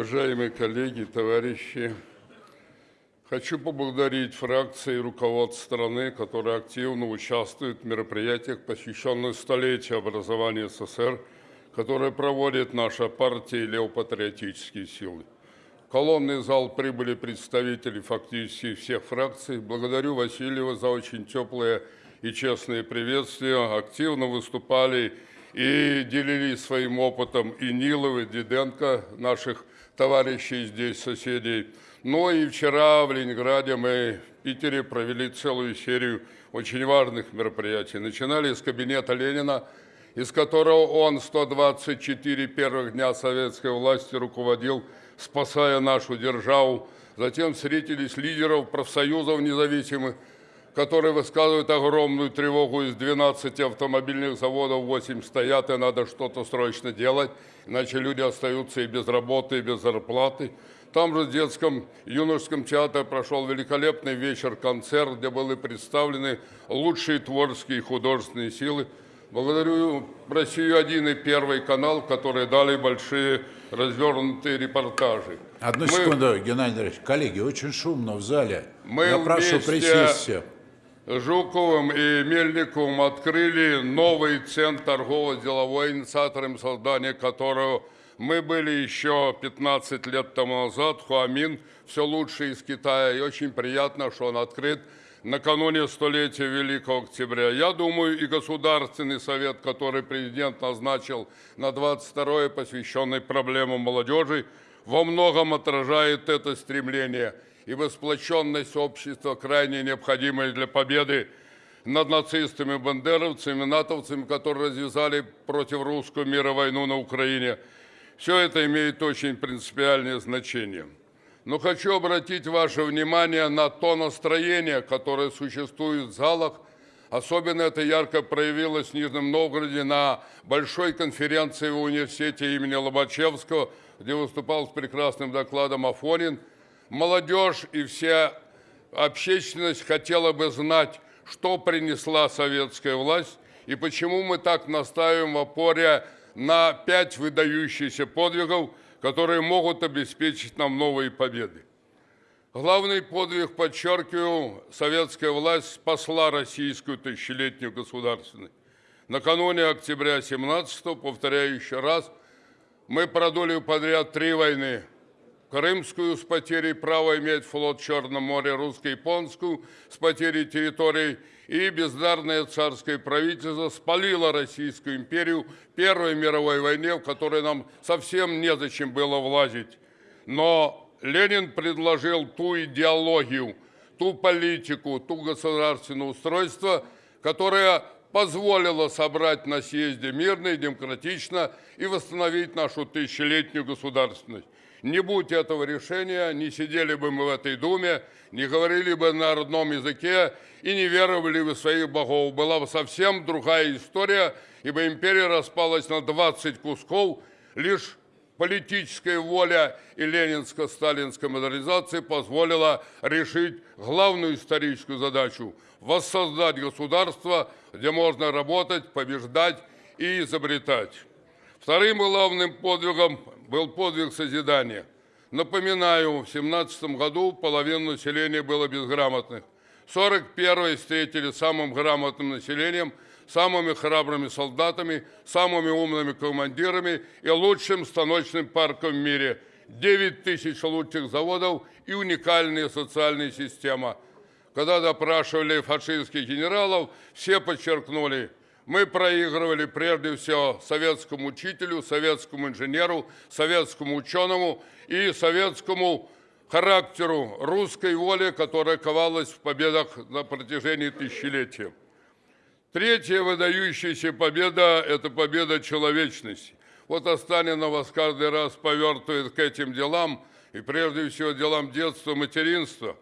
Уважаемые коллеги, товарищи, хочу поблагодарить фракции и руководство страны, которые активно участвуют в мероприятиях, посвященных столетию образования СССР, которые проводит наша партия и левопатриотические силы. В колонный зал прибыли представители фактически всех фракций. Благодарю Васильева за очень теплые и честные приветствия. Активно выступали и делились своим опытом и Нилов, и Диденко, наших товарищей здесь, соседей. Но и вчера в Ленинграде мы в Питере провели целую серию очень важных мероприятий. Начинали с кабинета Ленина, из которого он 124 первых дня советской власти руководил, спасая нашу державу. Затем встретились лидеров профсоюзов независимых, которые высказывают огромную тревогу. Из 12 автомобильных заводов 8 стоят, и надо что-то срочно делать, иначе люди остаются и без работы, и без зарплаты. Там же в детском юношеском театре прошел великолепный вечер-концерт, где были представлены лучшие творческие и художественные силы. Благодарю Россию-1 и Первый канал, которые дали большие развернутые репортажи. Одну Мы- секунду, Геннадий Андреевич. Коллеги, очень шумно в зале. Мы Я прошу присесть все. Жуковым и Мельниковым открыли новый центр торгово-деловой, инициатором создания которого мы были еще 15 лет тому назад. Хуамин все лучше из Китая. И очень приятно, что он открыт накануне столетия Великого Октября. Я думаю, и Государственный совет, который президент назначил на 22-е, посвященный проблемам молодежи, во многом отражает это стремление. Ибо сплоченность общества крайне необходимая для победы над нацистами, бандеровцами, натовцами, которые развязали против русского мира войну на Украине. Все это имеет очень принципиальное значение. Но хочу обратить ваше внимание на то настроение, которое существует в залах. Особенно это ярко проявилось в Нижнем Новгороде на большой конференции в университете имени Лобачевского, где выступал с прекрасным докладом Афонин. Молодежь и вся общественность хотела бы знать, что принесла советская власть и почему мы так настаиваем в опоре на пять выдающихся подвигов, которые могут обеспечить нам новые победы. Главный подвиг, подчеркиваю, советская власть спасла российскую тысячелетнюю государственность. Накануне октября 17 повторяю еще раз, мы продули подряд три войны. Крымскую с потерей права иметь флот в Черном море, русско-японскую с потерей территорий и бездарное царское правительство спалило Российскую империю в Первой мировой войне, в которой нам совсем незачем было влазить. Но Ленин предложил ту идеологию, ту политику, ту государственное устройство, которое позволило собрать на съезде мирно и демократично и восстановить нашу тысячелетнюю государственность. Не будь этого решения, не сидели бы мы в этой думе, не говорили бы на родном языке и не веровали бы в своих богов. Была бы совсем другая история, ибо империя распалась на 20 кусков, лишь политическая воля и ленинско-сталинская модернизация позволила решить главную историческую задачу – воссоздать государство, где можно работать, побеждать и изобретать. Вторым главным подвигом был подвиг созидания. Напоминаю, в 17 году половина населения было безграмотных. 41-й встретили самым грамотным населением, самыми храбрыми солдатами, самыми умными командирами и лучшим станочным парком в мире. 9 тысяч лучших заводов и уникальная социальная система. Когда допрашивали фашистских генералов, все подчеркнули, мы проигрывали прежде всего советскому учителю, советскому инженеру, советскому ученому и советскому характеру русской воли, которая ковалась в победах на протяжении тысячелетия. Третья выдающаяся победа – это победа человечности. Вот Останина вас каждый раз повертывает к этим делам, и прежде всего делам детства, материнства.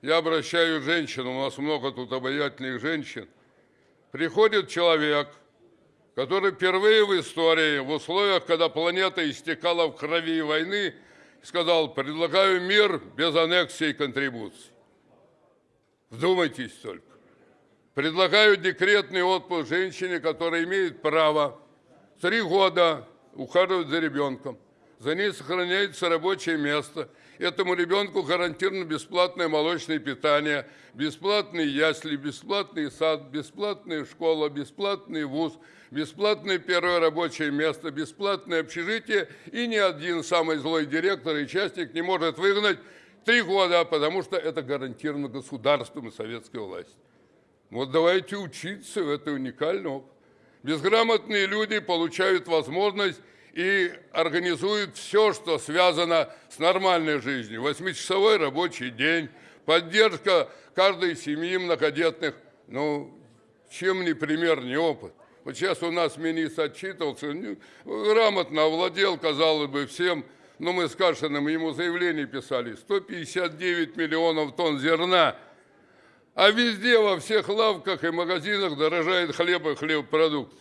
Я обращаю к у нас много тут обаятельных женщин. Приходит человек, который впервые в истории, в условиях, когда планета истекала в крови войны, сказал, предлагаю мир без аннексии и контрибуций. Вдумайтесь только. Предлагаю декретный отпуск женщине, которая имеет право три года ухаживать за ребенком, За ней сохраняется рабочее место. Этому ребенку гарантировано бесплатное молочное питание, бесплатные ясли, бесплатный сад, бесплатная школа, бесплатный вуз, бесплатное первое рабочее место, бесплатное общежитие. И ни один самый злой директор и частник не может выгнать три года, потому что это гарантировано государством и советской властью. Вот давайте учиться, это уникальный опыт. Безграмотные люди получают возможность и организуют все, что связано с нормальной жизнью. Восьмичасовой рабочий день, поддержка каждой семьи многодетных. Ну, чем не пример, не опыт. Вот сейчас у нас министр отчитывался, ну, грамотно овладел, казалось бы, всем. Но мы с Кашиным ему заявление писали. 159 миллионов тонн зерна – а везде, во всех лавках и магазинах дорожает хлеб и хлебопродукты.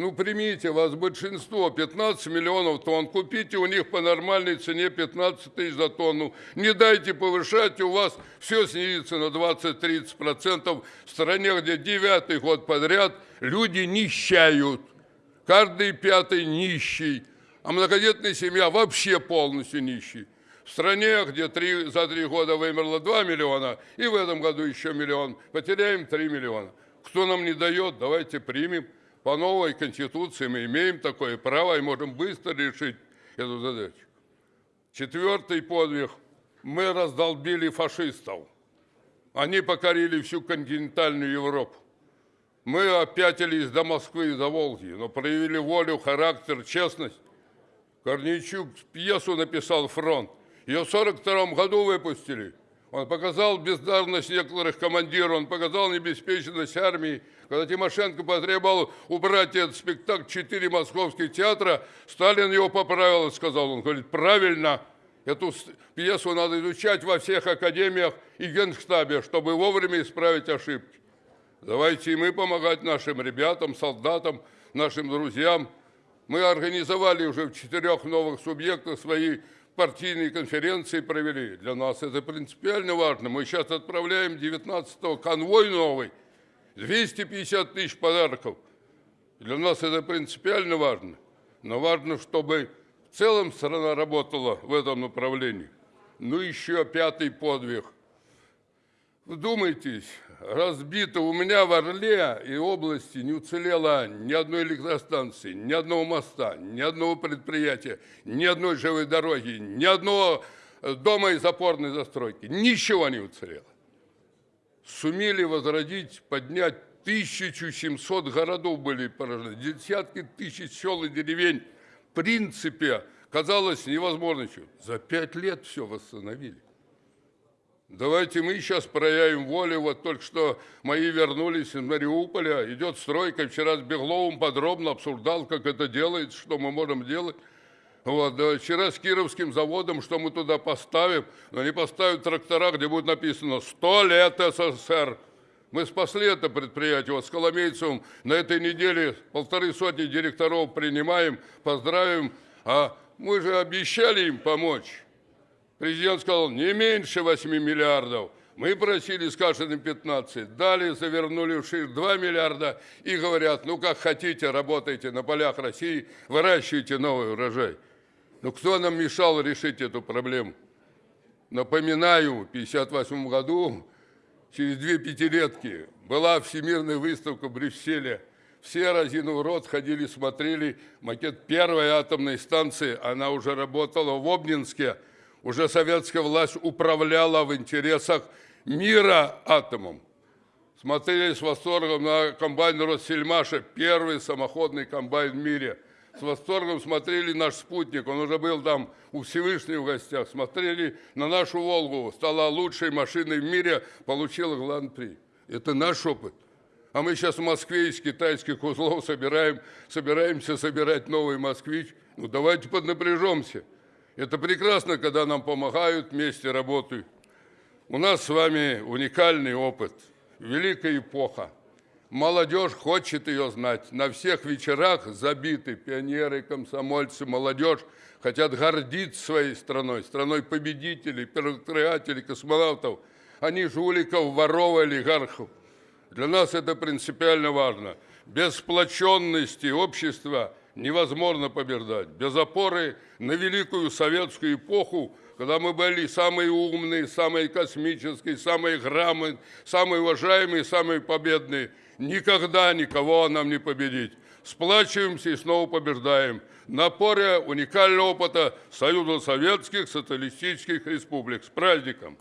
Ну, примите, вас большинство, 15 миллионов тонн, купите у них по нормальной цене 15 тысяч за тонну. Не дайте повышать, у вас все снизится на 20-30%. В стране, где девятый год подряд люди нищают. Каждый пятый нищий, а многодетная семья вообще полностью нищий. В стране, где три, за три года вымерло 2 миллиона, и в этом году еще миллион, потеряем 3 миллиона. Кто нам не дает, давайте примем. По новой конституции мы имеем такое право и можем быстро решить эту задачу. Четвертый подвиг. Мы раздолбили фашистов. Они покорили всю континентальную Европу. Мы опятились до Москвы и до Волги, но проявили волю, характер, честность. Корнейчук пьесу написал «Фронт». Ее в 1942 году выпустили. Он показал бездарность некоторых командиров, он показал необеспеченность армии. Когда Тимошенко потребовал убрать этот спектакль четыре московских театра, Сталин его поправил и сказал, он говорит, правильно, эту пьесу надо изучать во всех академиях и генштабе, чтобы вовремя исправить ошибки. Давайте и мы помогать нашим ребятам, солдатам, нашим друзьям. Мы организовали уже в четырех новых субъектах свои партийные конференции провели. Для нас это принципиально важно. Мы сейчас отправляем 19-го конвой новый, 250 тысяч подарков. Для нас это принципиально важно. Но важно, чтобы в целом страна работала в этом направлении. Ну, еще пятый подвиг. Вдумайтесь, разбито у меня в Орле и области не уцелело ни одной электростанции, ни одного моста, ни одного предприятия, ни одной живой дороги, ни одного э, дома из опорной застройки. Ничего не уцелело. Сумели возродить, поднять 1700 городов были поражены, десятки тысяч сел и деревень. В принципе, казалось невозможно. За пять лет все восстановили. Давайте мы сейчас проявим волю. Вот только что мои вернулись из Мариуполя. Идет стройка. Вчера с Бегловым подробно обсуждал, как это делается, что мы можем делать. Вот, да, вчера с Кировским заводом, что мы туда поставим, но они поставят трактора, где будет написано «100 лет СССР». Мы спасли это предприятие. Вот с Коломейцевым на этой неделе полторы сотни директоров принимаем, поздравим. А мы же обещали им помочь. Президент сказал, не меньше 8 миллиардов. Мы просили с Кашиным 15, дали, завернули в шир 2 миллиарда и говорят, ну как хотите, работайте на полях России, выращивайте новый урожай. Но кто нам мешал решить эту проблему? Напоминаю, в 1958 году, через две пятилетки, была всемирная выставка в Брюсселе. Все, разинув рот, ходили, смотрели макет первой атомной станции. Она уже работала в Обнинске – уже советская власть управляла в интересах мира атомом. Смотрели с восторгом на комбайн Россельмаша, первый самоходный комбайн в мире. С восторгом смотрели наш спутник, он уже был там у Всевышнего в гостях. Смотрели на нашу «Волгу», стала лучшей машиной в мире, получила Гран-при. Это наш опыт. А мы сейчас в Москве из китайских узлов собираем, собираемся собирать новый «Москвич». Ну давайте поднапряжемся. Это прекрасно, когда нам помогают, вместе работают. У нас с вами уникальный опыт, великая эпоха. Молодежь хочет ее знать. На всех вечерах забиты пионеры, комсомольцы, молодежь хотят гордиться своей страной, страной победителей, первооткрывателей, космонавтов. Они жуликов, воров, олигархов. Для нас это принципиально важно. Без сплоченности общества невозможно побеждать. Без опоры на великую советскую эпоху, когда мы были самые умные, самые космические, самые грамотные, самые уважаемые, самые победные, никогда никого нам не победить. Сплачиваемся и снова побеждаем. На опоре уникального опыта Союза Советских Социалистических Республик. С праздником!